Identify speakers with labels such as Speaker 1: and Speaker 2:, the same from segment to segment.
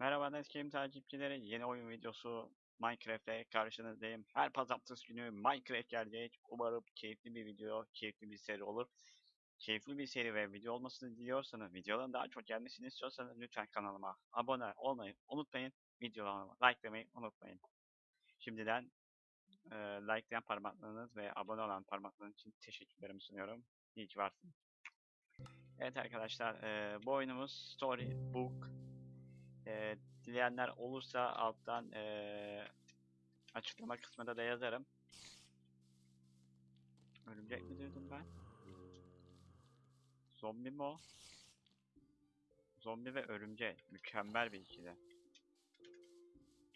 Speaker 1: Merhaba Neskim takipçileri. Yeni oyun videosu Minecraft'te karşınızdayım. Her pazartesi günü Minecraft gelecek. Umarım keyifli bir video, keyifli bir seri olur. Keyifli bir seri ve video olmasını diliyorsanız, videoların daha çok gelmesini istiyorsanız lütfen kanalıma abone olmayı unutmayın. Videolarıma likelamayı unutmayın. Şimdiden e, likelayan parmaklarınız ve abone olan parmaklarınız için teşekkürlerimi sunuyorum. İyi ki varsınız. Evet arkadaşlar, e, bu oyunumuz Storybook e, dileyenler olursa alttan e, açıklama kısmında da yazarım. Örümcek mi diyordum ben? Zombi mi o? Zombi ve örümcek. Mükemmel bir ikili.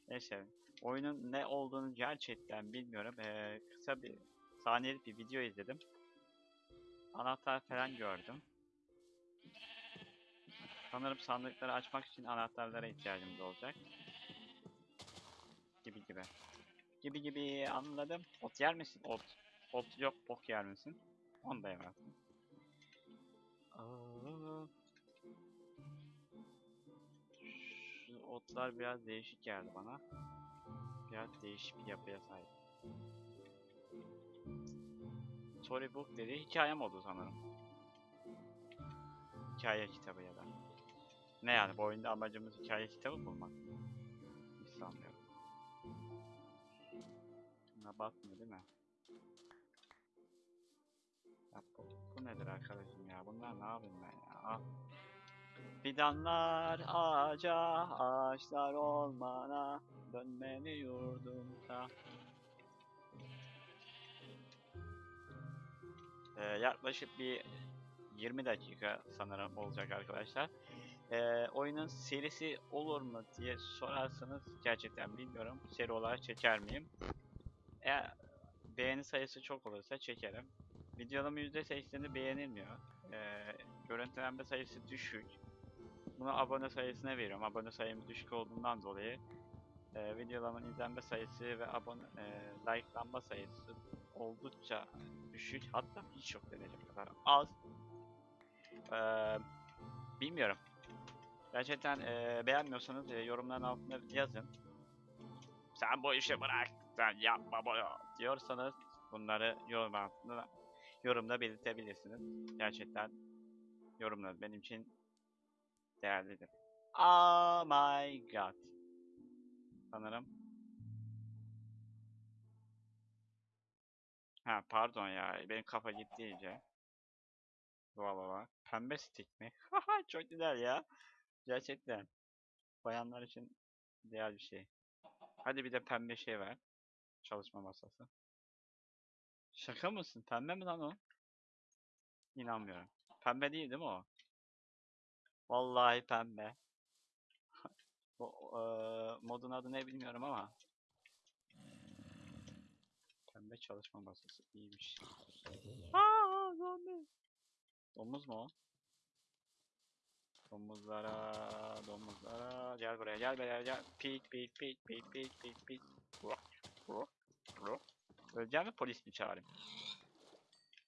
Speaker 1: Neyse. Oyunun ne olduğunu gerçekten bilmiyorum. E, kısa bir saniyelik bir video izledim. Anahtar falan gördüm. Sanırım sandıkları açmak için anahtarlara ihtiyacımız olacak. Gibi gibi. Gibi gibi anladım. Ot yer misin? Ot. Ot yok bok yer misin? Onu da. Aa. Şu otlar biraz değişik geldi bana. Biraz değişik bir yapıya sahip. Storybook dedi hikaye modu sanırım. Hikaye kitabı ya da. Ne yani bu oyunda amacımız hikaye kitabı bulmak? Hiç sanmıyorum. Buna bakmıyor değil mi? Ya bu, bu nedir arkadaşım ya? Bunlar ne yapayım ben ya? Ah. Fidanlar ağaca, ağaçlar ormana, dönmeli yurdumda. Ee, yaklaşık bir 20 dakika sanırım olacak arkadaşlar. Ee, oyunun serisi olur mu diye sorarsanız gerçekten bilmiyorum. Seri olarak çeker miyim? Eğer beğeni sayısı çok olursa çekerim. Videolarımın %80'i beğenilmiyor. Ee, görüntülenme sayısı düşük. Bunu abone sayısına veriyorum. Abone sayım düşük olduğundan dolayı e, videolarımın izlenme sayısı ve abone e, likelanma sayısı oldukça düşük. Hatta hiç yok denecek kadar az. Ee, bilmiyorum. Gerçekten e, beğenmiyorsanız e, yorumların altına yazın. Sen bu işi bırak, sen yapma bunu diyorsanız bunları yorum altında yorumda belirtebilirsiniz. Gerçekten yorumlar benim için değerlidir. Oh my god. Sanırım. Ha pardon ya benim kafa gitti iyice. Valla valla. Pembe stick mi? Haha çok güzel ya. Gerçekten. Bayanlar için değer bir şey. Hadi bir de pembe şey ver. Çalışma masası. Şaka mısın? Pembe mi lan o? İnanmıyorum. Pembe değil değil mi o? Vallahi pembe. Bu eee, modun adı ne bilmiyorum ama. Pembe çalışma masası iyiymiş. Aa, zombi. Domuz mu o? Domuzlara, domuzlara. Gel buraya, gel buraya, gel. Pik, pik, pik, pik, pik, pik, pik. Ruh, ruh, ruh. Öleceğim mi polis mi çağırayım?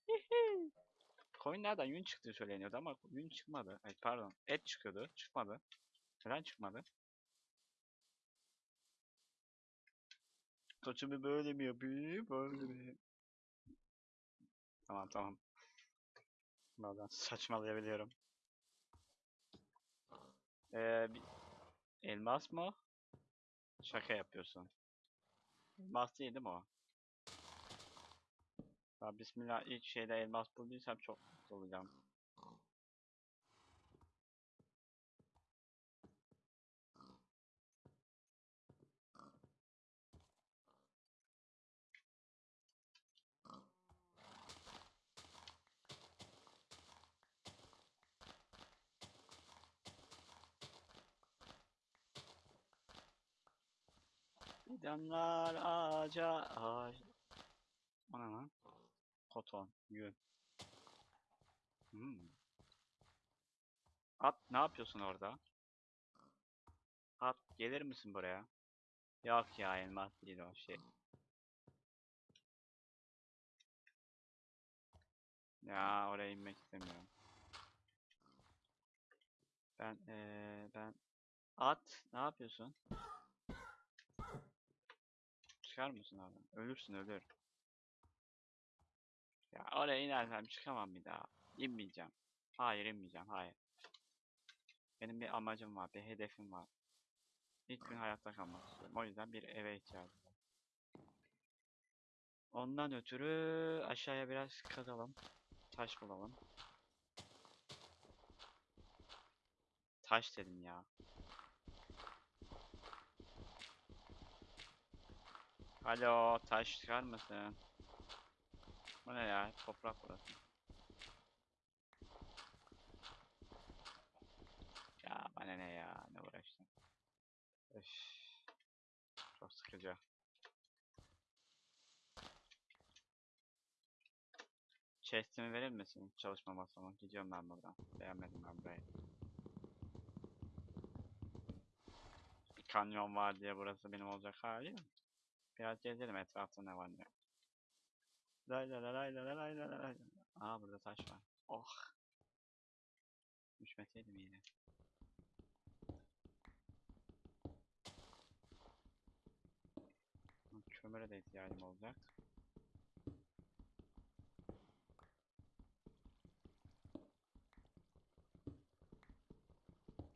Speaker 1: Hihi. Koyunlardan yün çıktığı söyleniyordu ama yün çıkmadı. Ay pardon, et çıkıyordu, çıkmadı. Neden çıkmadı? Saçımı böyle mi yapayım, böyle mi? Tamam tamam. Bazen saçmalayabiliyorum. Ee, elmas mı? Şaka yapıyorsun. Elmas değil değil mi o? Ya bismillah ilk şeyde elmas bulduysam çok mutlu olacağım. Fidanlar ağaca ağaç. O ne lan? Koton, yün. Hmm. At ne yapıyorsun orada? At gelir misin buraya? Yok ya elmas değil o şey. Ya oraya inmek istemiyorum. Ben eee ben At. Ne yapıyorsun? Çıkar mısın abi? Ölürsün ölür. Ya oraya inersem çıkamam bir daha. İnmeyeceğim. Hayır inmeyeceğim. Hayır. Benim bir amacım var. Bir hedefim var. İlk gün hayatta kalmak istiyorum. O yüzden bir eve ihtiyacım var. Ondan ötürü aşağıya biraz kazalım. Taş bulalım. Taş dedim ya. Alo, taş çıkar mısın? Bu ne ya? Toprak burası. Ya bana ne ya? Ne uğraştım? Öf. Çok sıkıcı. Chest'imi verir misin? Çalışma masamı. Gidiyorum ben buradan. Beğenmedim ben burayı. Bir kanyon var diye burası benim olacak hali mi? Biraz gezelim etrafta ne var ne yok. Lay lay lay lay lay lay lay. Aa burada taş var. Oh. Düşmeseydim yine. Kömüre de ihtiyacım olacak.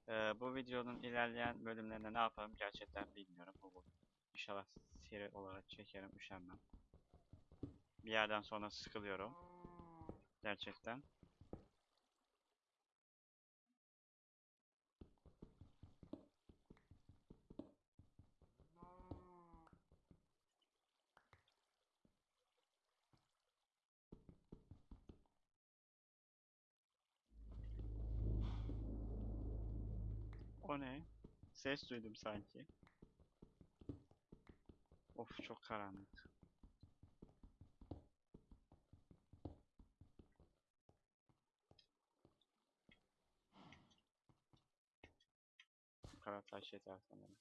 Speaker 1: Ee, bu videonun ilerleyen bölümlerinde ne yaparım gerçekten bilmiyorum. Bu, bu İnşallah seri olarak çekerim, üşenmem. Bir yerden sonra sıkılıyorum. Gerçekten. O ne? Ses duydum sanki. Of çok karanlık. Kadar taş yeter sanırım.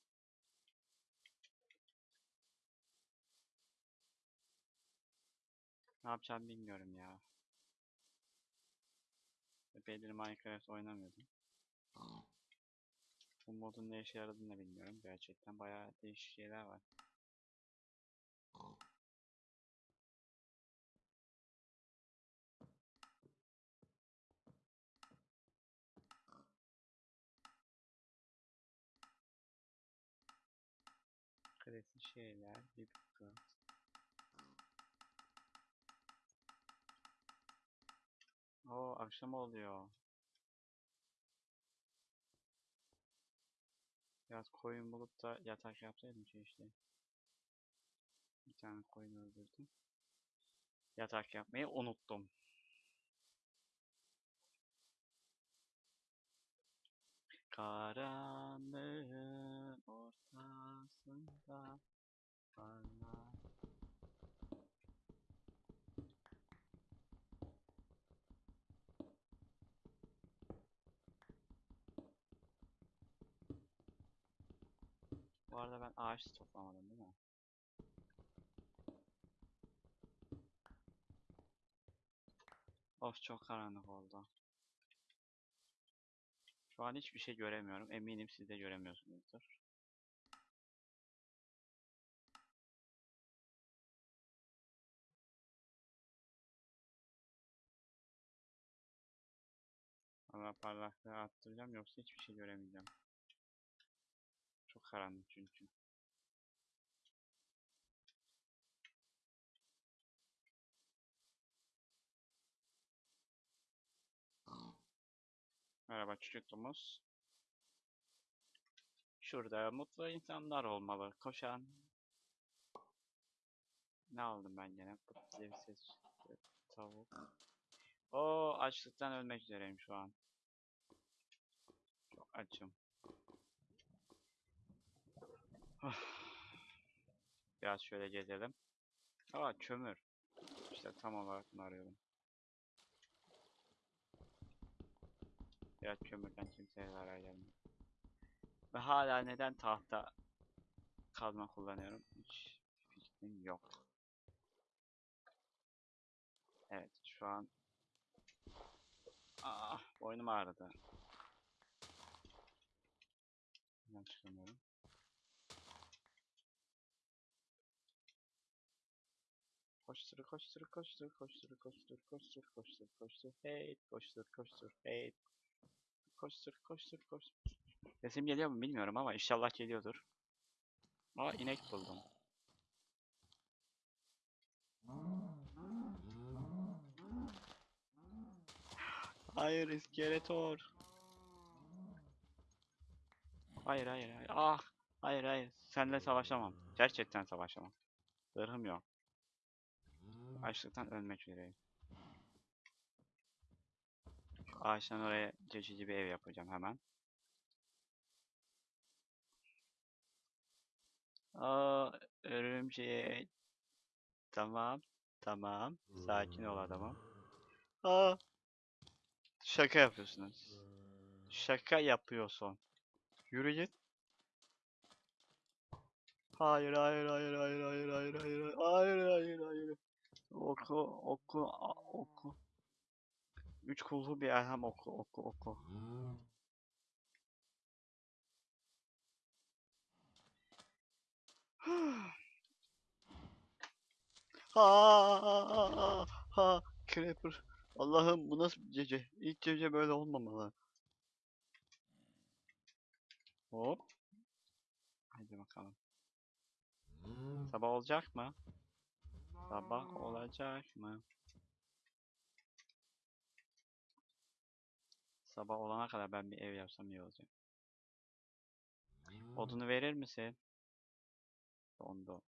Speaker 1: Ne yapacağım bilmiyorum ya. Epeydir Minecraft oynamıyordum. Bu modun ne işe yaradığını da bilmiyorum. Gerçekten bayağı değişik şeyler var. Klasik şeyler, bir bakın. Oo akşam oluyor. Biraz koyun bulup da yatak yapsaydım keşke. Bir tane koyun öldürdüm. Yatak yapmayı unuttum. Karanlığın ortasında parlar. Bu arada ben ağaç toplamadım değil mi? Of çok karanlık oldu. Şu an hiçbir şey göremiyorum. Eminim siz de göremiyorsunuzdur. Ama parlaklığı arttıracağım yoksa hiçbir şey göremeyeceğim. Çok karanlık çünkü. Merhaba çocukluğumuz. Şurada mutlu insanlar olmalı. Koşan. Ne aldım ben gene? Çıktı. Tavuk. O açlıktan ölmek üzereyim şu an. Çok açım. Biraz şöyle gezelim. Aa kömür. İşte tam olarak bunu arıyorum. Biraz kömürden kimseye zarar gelmiyor. Ve hala neden tahta kazma kullanıyorum? Hiç fikrim yok. Evet şu an Ah boynum ağrıdı. çıkamıyorum. Koştur, koştur, koştur, koştur, koştur, koştur, koştur, koştur, hey, koştur, koştur, hey, koştur, koştur, koştur. Sesim geliyor mu bilmiyorum ama inşallah geliyordur. Aa inek buldum. Hayır iskeletor. Hayır hayır hayır. Ah. Hayır hayır. Seninle savaşamam. Gerçekten savaşamam. Zırhım yok. Açlıktan ölmek üzereyim. Ağaçtan oraya geçici bir ev yapacağım hemen. Aa, örümcek. Tamam. Tamam. Sakin ol adamım. Aa. Şaka yapıyorsunuz. Şaka yapıyorsun. Yürü git. Hayır hayır hayır hayır hayır hayır hayır hayır hayır hayır. Oku oku oku. Üç kullu bir elham oku oku oku. Ha ha Creeper. Allah'ım bu nasıl bir gece? İlk gece böyle olmamalı. Hop. Hadi bakalım. Sabah olacak mı? Sabah olacak mı? Sabah olana kadar ben bir ev yapsam iyi olacak. Odunu verir misin? Dondu.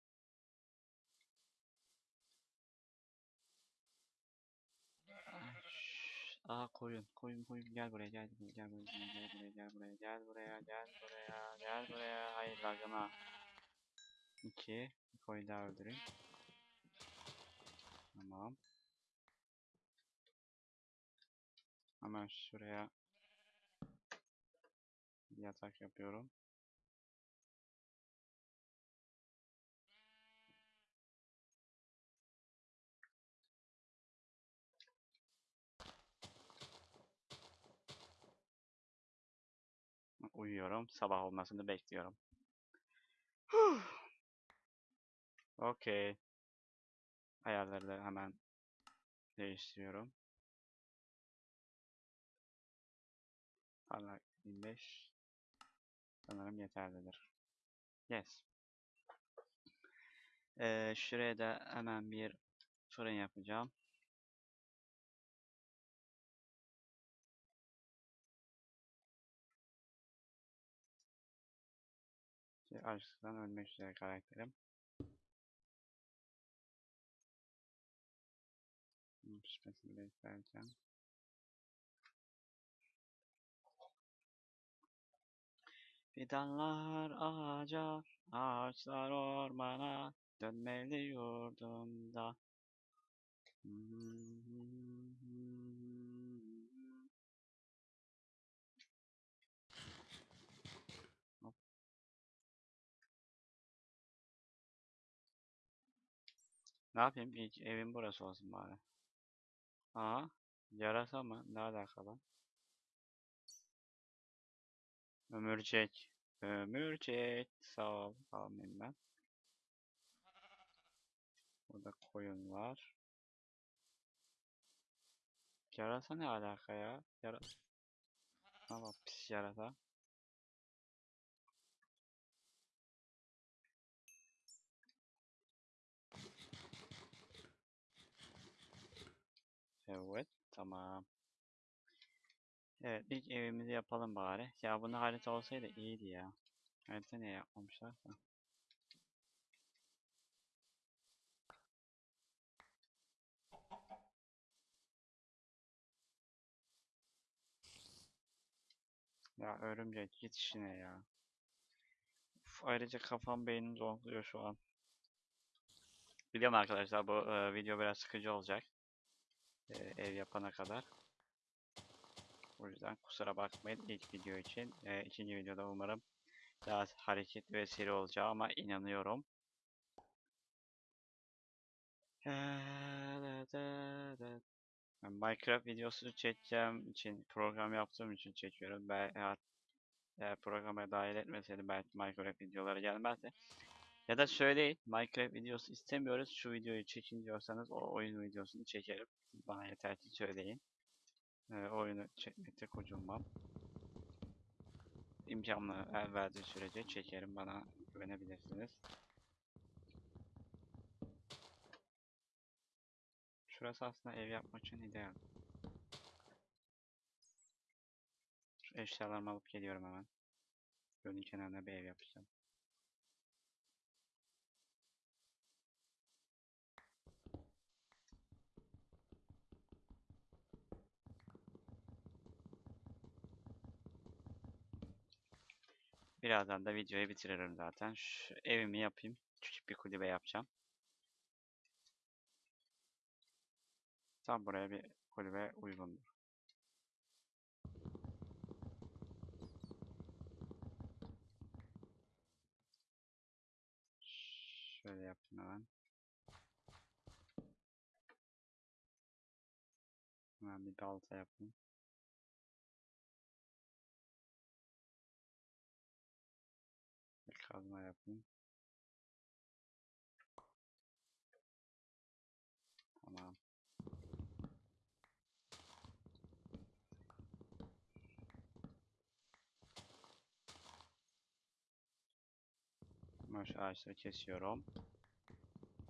Speaker 1: Aa koyun, koyun, koyun gel buraya, gel buraya, gel buraya, gel buraya, gel buraya, gel buraya, gel buraya, gel buraya. Hayır lagına. İki, bir koyun daha öldüreyim. Tamam. Hemen şuraya yatak yapıyorum. Uyuyorum. Sabah olmasını bekliyorum. Okey. Ayarları hemen değiştiriyorum. Parlak 25. Sanırım yeterlidir. Yes. Ee, şuraya da hemen bir fırın yapacağım. Açlıktan ölmek üzere karakterim. Bunun Pişmesini beklerken. Fidanlar ağaca, ağaçlar ormana, dönmeli yurdumda. Ne yapayım? İlk evim burası olsun bari. Aa, yarasa mı? Ne alakalı? Ömürcek. Ömürcek. Sağ ol. Almayayım ben. Burada koyun var. Yarasa ne alaka ya? Yara... Ha bak pis yarasa. Evet, tamam. Evet, ilk evimizi yapalım bari. Ya bunu harita olsaydı iyiydi ya. Harita niye yapmamışlar da. Ya örümcek git işine ya. Uf, ayrıca kafam beynim zonkluyor şu an. Biliyorum arkadaşlar bu e, video biraz sıkıcı olacak. E, ev yapana kadar. O yüzden kusura bakmayın ilk video için. E, ikinci videoda umarım daha hareketli ve seri olacağı ama inanıyorum. Minecraft videosu çekeceğim için program yaptığım için çekiyorum. Ben eğer programa dahil etmeseydim belki Minecraft videoları gelmezdi. Ya da söyleyin Minecraft videosu istemiyoruz şu videoyu çekin diyorsanız o oyun videosunu çekerim. Bana yeter ki söyleyin. Ee, oyunu çekmekte kocunmam. İmkanlı el verdiği sürece çekerim bana güvenebilirsiniz. Şurası aslında ev yapmak için ideal. Şu eşyalarımı alıp geliyorum hemen. Gölün kenarına bir ev yapacağım. Birazdan da videoyu bitiririm zaten. Şu evimi yapayım. Küçük bir kulübe yapacağım. Tam buraya bir kulübe uygundur. Şöyle yapayım hemen. Hemen bir balta yapayım. Bir kazma yapayım. Tamam. Ben şu ağaçları kesiyorum.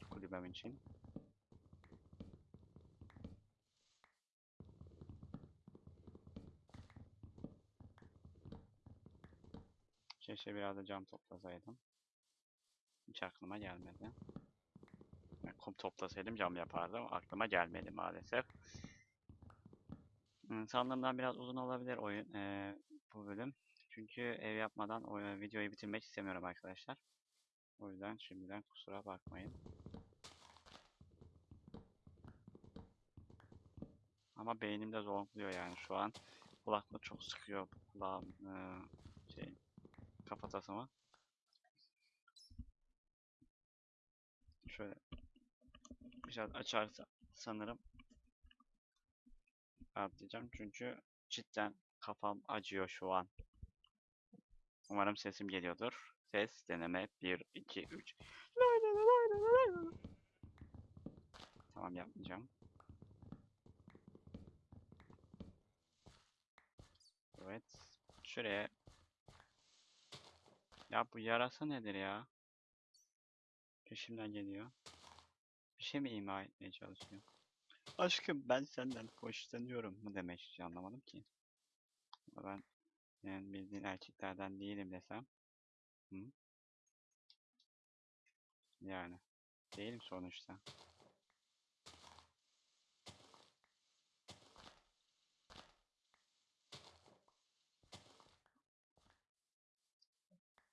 Speaker 1: Kulübem için. Keşke biraz da cam toplasaydım. Hiç aklıma gelmedi. Yani kum toplasaydım cam yapardım. Aklıma gelmedi maalesef. Hmm, Sandığımdan biraz uzun olabilir oyun eee, bu bölüm. Çünkü ev yapmadan o, e, videoyu bitirmek istemiyorum arkadaşlar. O yüzden şimdiden kusura bakmayın. Ama beynim de zonkluyor yani şu an. Kulaklık çok sıkıyor kulağım eee, şey kafatasımı. Şöyle biraz açarsa sanırım rahatlayacağım çünkü cidden kafam acıyor şu an. Umarım sesim geliyordur. Ses deneme 1 2 3. Tamam yapmayacağım. Evet. Şuraya. Ya bu yarasa nedir ya? Peşimden geliyor. Bir şey mi ima etmeye çalışıyor? Aşkım ben senden hoşlanıyorum mu demek istiyor anlamadım ki. Ben yani bildiğin erkeklerden değilim desem. Hı? Yani. Değilim sonuçta.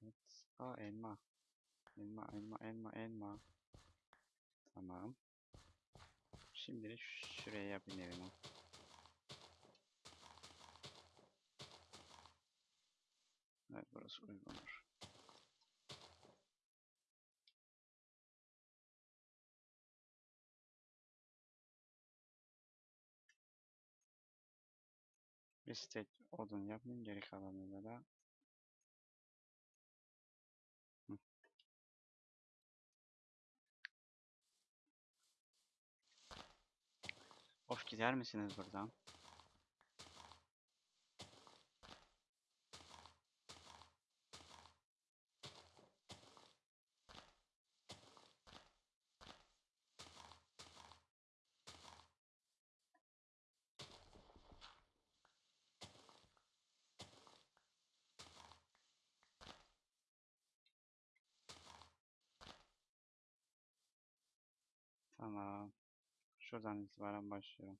Speaker 1: Evet. Aa elma. Elma, elma, elma, elma. Tamam. Şimdilik şuraya yapayım evimi. Evet burası uygundur. Bir stek odun yapayım geri kalanıyla da. Of gider misiniz buradan? Tamam. Şuradan itibaren başlıyorum.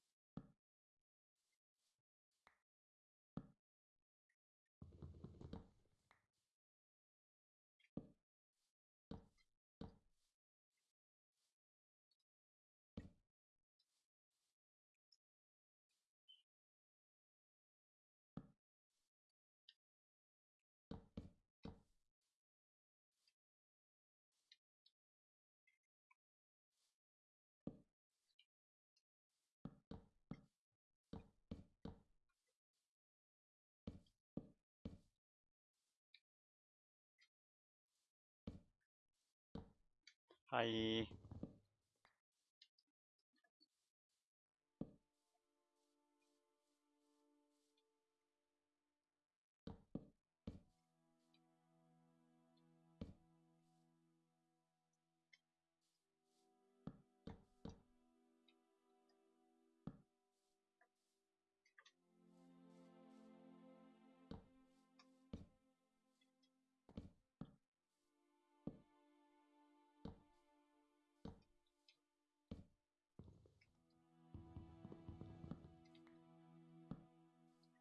Speaker 1: Ay.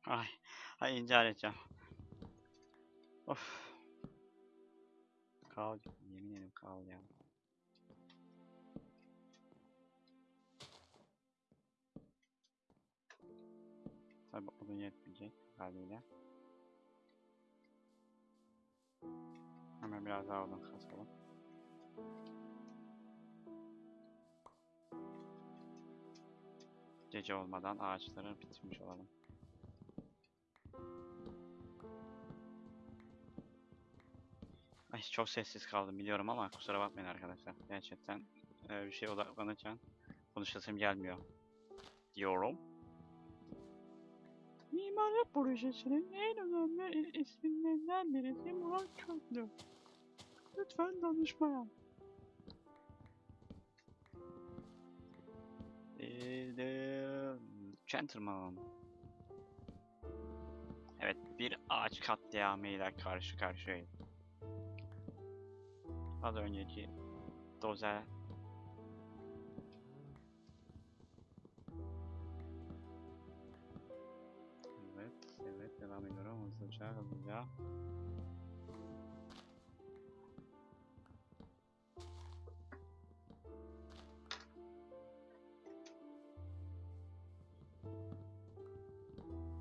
Speaker 1: Ay. Ay intihar edeceğim. Of. Kal. Yemin ederim kal ya. Tabi odun yetmeyecek haliyle. Hemen biraz daha odun kasalım. Gece olmadan ağaçları bitirmiş olalım. Ay çok sessiz kaldım biliyorum ama kusura bakmayın arkadaşlar. Gerçekten e, bir şey odaklanırken konuşasım gelmiyor. Diyorum. Mimarlık projesinin en önemli isimlerinden birisi Murat Köklü. Lütfen danışmaya. The Gentleman. Evet, bir ağaç katliamıyla karşı karşıyayız. Az önceki dozer Evet, evet devam ediyorum hızlıca hızlıca.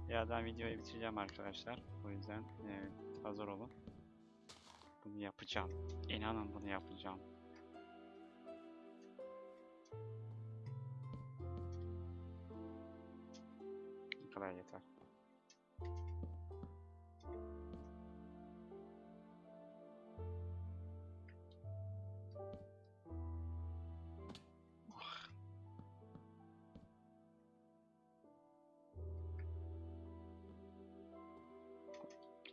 Speaker 1: Birazdan videoyu bitireceğim arkadaşlar. O yüzden e, hazır olun. Bunu yapacağım. İnanın bunu yapacağım. Bu kadar yeter.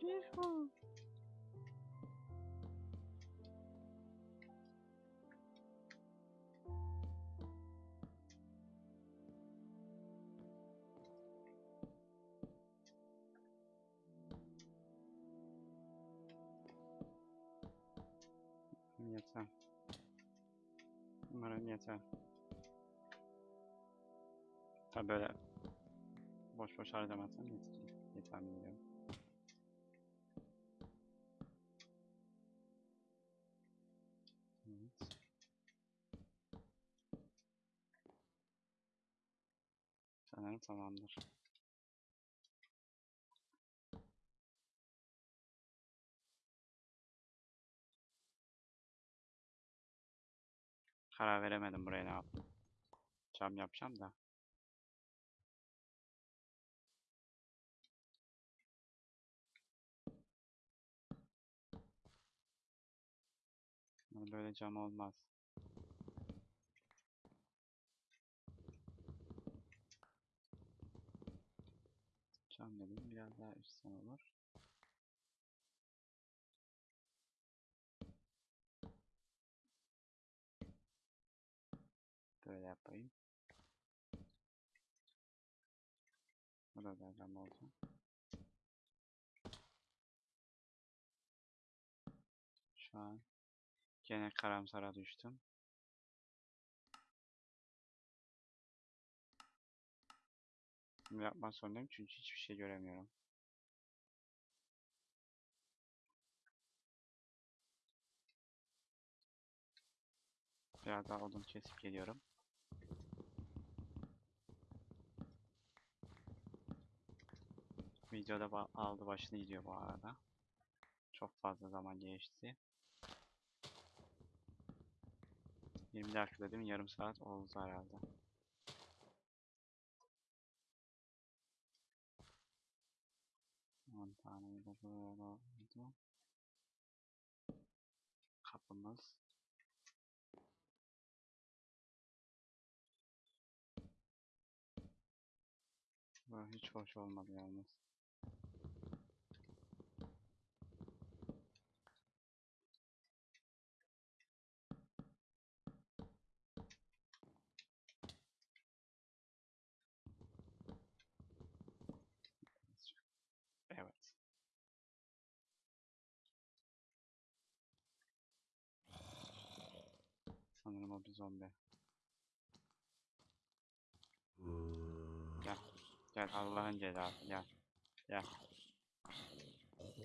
Speaker 1: Yuhuu. Yeter. Umarım yeter. Tabi böyle boş boş harcamazsam. Yeter mi biliyorum. Evet. Sanırım tamamdır. Karar veremedim buraya ne yaptım. Cam yapacağım da. Böyle cam olmaz. Cam dedim biraz daha üstten olur. Böyle yapayım. Burada da cam olsun. Şu an gene karamsara düştüm. Bunu yapmak zorundayım çünkü hiçbir şey göremiyorum. Biraz daha odun kesip geliyorum. Videoda ba- aldı başını gidiyor bu arada. Çok fazla zaman geçti. 20 dakika dedim yarım saat oldu herhalde. On tane de böyle oldu. Kapımız. Böyle hiç hoş olmadı yalnız. Zombi. Gel. Gel Allah'ın cezası gel. Gel.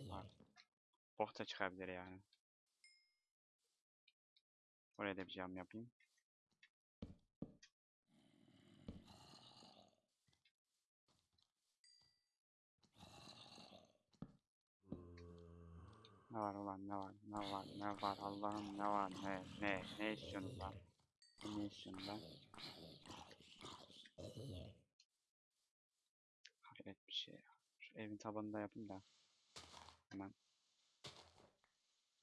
Speaker 1: Bak. Bok da çıkabilir yani. Oraya da bir cam yapayım. Ne var ulan ne var ne var ne var Allah'ım ne var ne ne ne istiyorsun lan? Lan? Hayret bir şey. Şu evin tabanını da yapayım da. Hemen.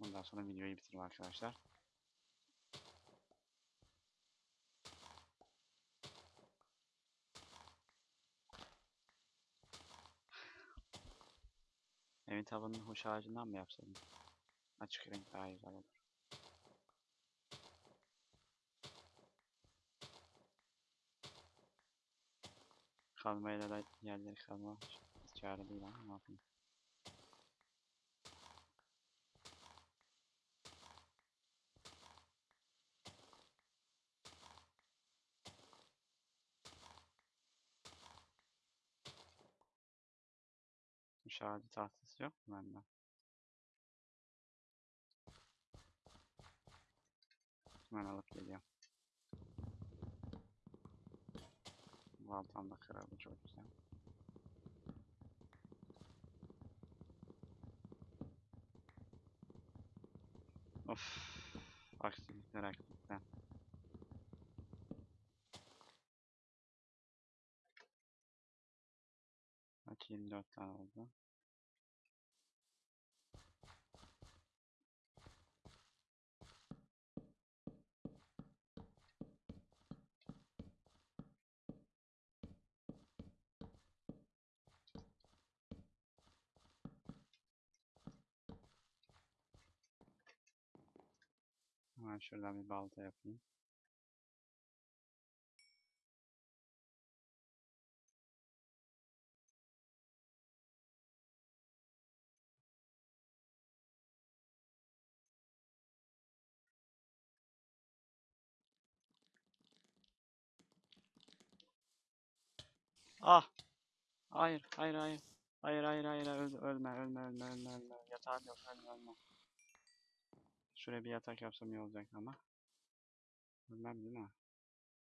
Speaker 1: Ondan sonra videoyu bitireyim arkadaşlar. Evin tabanını hoş ağacından mı yapsaydım? Açık renk daha güzel olur. Kazmayla da yerleri kazma çare değil ama ne yapayım. Müşahede tahtası yok mu bende? Hemen alıp geliyorum. Baltam da kırıldı çok güzel. Of, aksilikler aksilikler. Kaç 24 tane oldu. Hemen şuradan bir balta yapayım. Ah! Hayır, hayır, hayır. Hayır, hayır, hayır, öl- ölme, ölme, ölme, ölme, ölme. Yatağım yok, ölme, ölme. Şuraya bir yatak yapsam iyi olacak ama. Ölmem değil mi?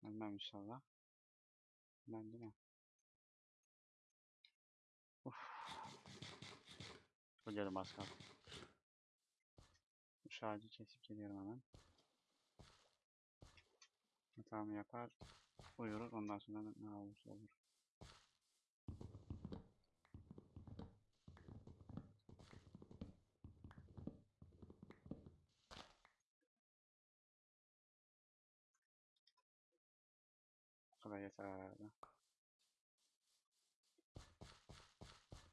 Speaker 1: Ölmem inşallah. Ölmem değil mi? Uf. Ölüyorum az kaldı. Şu ağacı kesip geliyorum hemen. Yatağımı yapar, uyuruz. Ondan sonra ne olursa olur. Kadar yeter herhalde.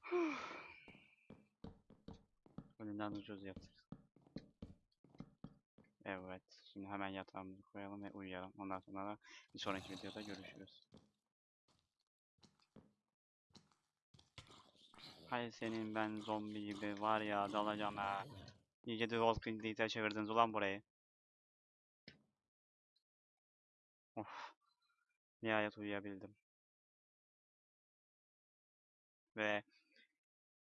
Speaker 1: Önünden ucuz yaptık. Evet. Şimdi hemen yatağımızı koyalım ve uyuyalım. Ondan sonra da bir sonraki videoda görüşürüz. Hay senin ben zombi gibi var ya dalacağım ha. İyice de Walking Dead'e çevirdiniz ulan burayı. Of. Nihayet uyuyabildim. Ve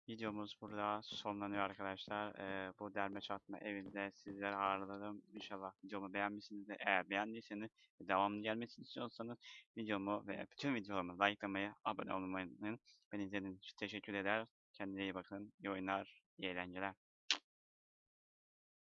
Speaker 1: videomuz burada sonlanıyor arkadaşlar. Ee, bu derme çatma evinde sizleri ağırladım. İnşallah videomu beğenmişsinizdir. Eğer beğendiyseniz ve devamlı gelmesini istiyorsanız videomu ve bütün videolarımı likelamayı, abone olmayı. Beni izlediğiniz için teşekkür eder. Kendinize iyi bakın. İyi oyunlar, iyi eğlenceler.